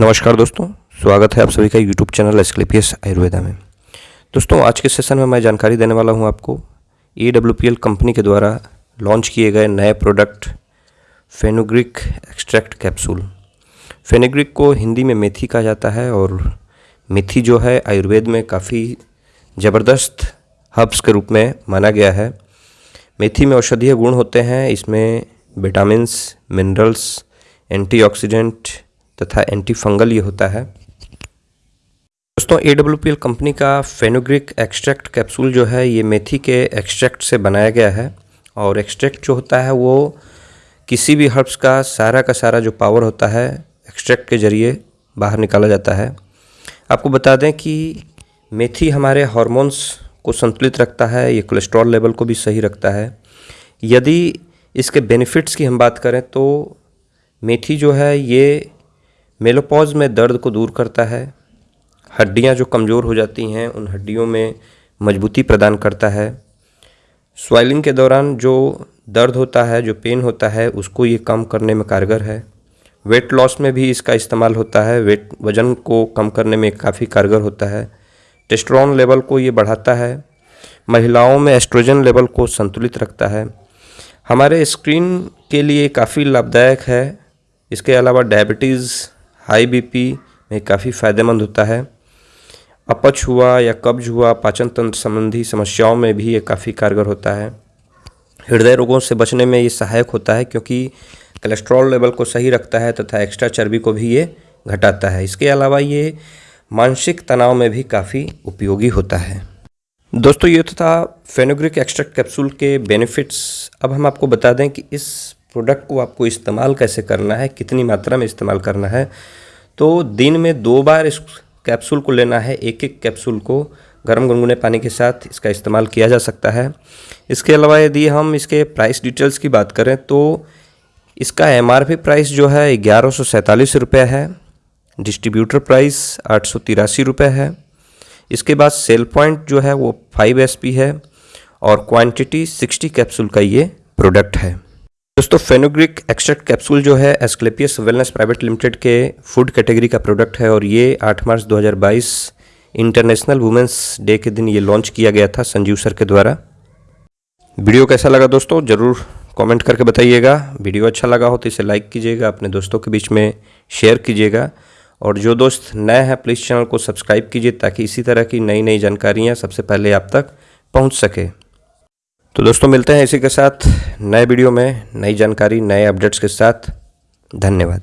नमस्कार दोस्तों, स्वागत है आप सभी का यूट्यूब चैनल एस्क्लेपियस आयुर्वेदा में। दोस्तों, आज के सेशन में मैं जानकारी देने वाला हूँ आपको डब्ल्यू कंपनी के द्वारा लॉन्च किए गए नए product fenugreek extract capsule. Fenugreek को हिंदी में मेथी कहा जाता है और मेथी जो है आयुर्वेद में काफ़ी ज़बरदस्त हर्ब्स के रूप में माना गया है। मेथी में औषधीय गुण होते हैं, इसमें विटामिन्स, मिनरल्स, एंटीऑक्सीडेंट तथा एंटी फंगल ये होता है। दोस्तों ए डब्ल्यू कंपनी का फेनोग्रिक एक्सट्रैक्ट कैप्सूल जो है, ये मेथी के एक्सट्रैक्ट से बनाया गया है और एक्सट्रैक्ट जो होता है, वो किसी भी हर्ब्स का सारा का सारा जो पावर होता है एक्सट्रैक्ट के ज़रिए बाहर निकाला जाता है। आपको बता दें कि मेथी हमारे हार्मोन्स को संतुलित रखता है, ये कोलेस्ट्रॉल लेवल को भी सही रखता है। यदि इसके बेनिफिट्स की हम बात करें तो मेथी जो है, ये मेलोपॉज में दर्द को दूर करता है। हड्डियाँ जो कमज़ोर हो जाती हैं, उन हड्डियों में मजबूती प्रदान करता है। स्वाइलिंग के दौरान जो दर्द होता है, जो पेन होता है, उसको ये कम करने में कारगर है। वेट लॉस में भी इसका इस्तेमाल होता है। वेट वज़न को कम करने में काफ़ी कारगर होता है। टेस्ट्रॉन लेवल को ये बढ़ाता है। महिलाओं में एस्ट्रोजन लेवल को संतुलित रखता है। हमारे स्क्रीन के लिए काफ़ी लाभदायक है। इसके अलावा डायबिटीज़ हाई बीपी में काफ़ी फ़ायदेमंद होता है। अपच हुआ या कब्ज हुआ पाचन तंत्र संबंधी समस्याओं में भी ये काफ़ी कारगर होता है। हृदय रोगों से बचने में ये सहायक होता है क्योंकि कोलेस्ट्रॉल लेवल को सही रखता है तथा एक्स्ट्रा चर्बी को भी ये घटाता है। इसके अलावा ये मानसिक तनाव में भी काफ़ी उपयोगी होता है। दोस्तों, ये तो था फेनोग्रिक एक्स्ट्रैक्ट कैप्सूल के बेनिफिट्स। अब हम आपको बता दें कि इस प्रोडक्ट को आपको इस्तेमाल कैसे करना है, कितनी मात्रा में इस्तेमाल करना है तो दिन में दो बार इस कैप्सूल को लेना है एक एक कैप्सूल को गर्म गुनगुने पानी के साथ इसका इस्तेमाल किया जा सकता है। इसके अलावा यदि हम इसके प्राइस डिटेल्स की बात करें तो इसका एमआरपी प्राइस जो है, ग्यारह सौ सैंतालीस रुपये है डिस्ट्रीब्यूटर प्राइस आठ सौ तिरासी रुपये है। इसके बाद सेल पॉइंट जो है, वो फाइव एस है, और क्वांटिटी सिक्सटी कैप्सूल का ये प्रोडक्ट है। दोस्तों फेनोग्रिक एक्सट्रैक्ट कैप्सूल जो है एस्क्लेपियस वेलनेस प्राइवेट लिमिटेड के फ़ूड कैटेगरी का प्रोडक्ट है और ये 8 मार्च 2022 इंटरनेशनल वुमेंस डे के दिन ये लॉन्च किया गया था संजीव सर के द्वारा। वीडियो कैसा लगा दोस्तों, ज़रूर कमेंट करके बताइएगा। वीडियो अच्छा लगा हो तो इसे लाइक कीजिएगा, अपने दोस्तों के बीच में शेयर कीजिएगा। और जो दोस्त नए हैं प्लीज़ चैनल को सब्सक्राइब कीजिए ताकि इसी तरह की नई नई जानकारियाँ सबसे पहले आप तक पहुँच सके। तो दोस्तों, मिलते हैं इसी के साथ नए वीडियो में, नई जानकारी, नए अपडेट्स के साथ। धन्यवाद।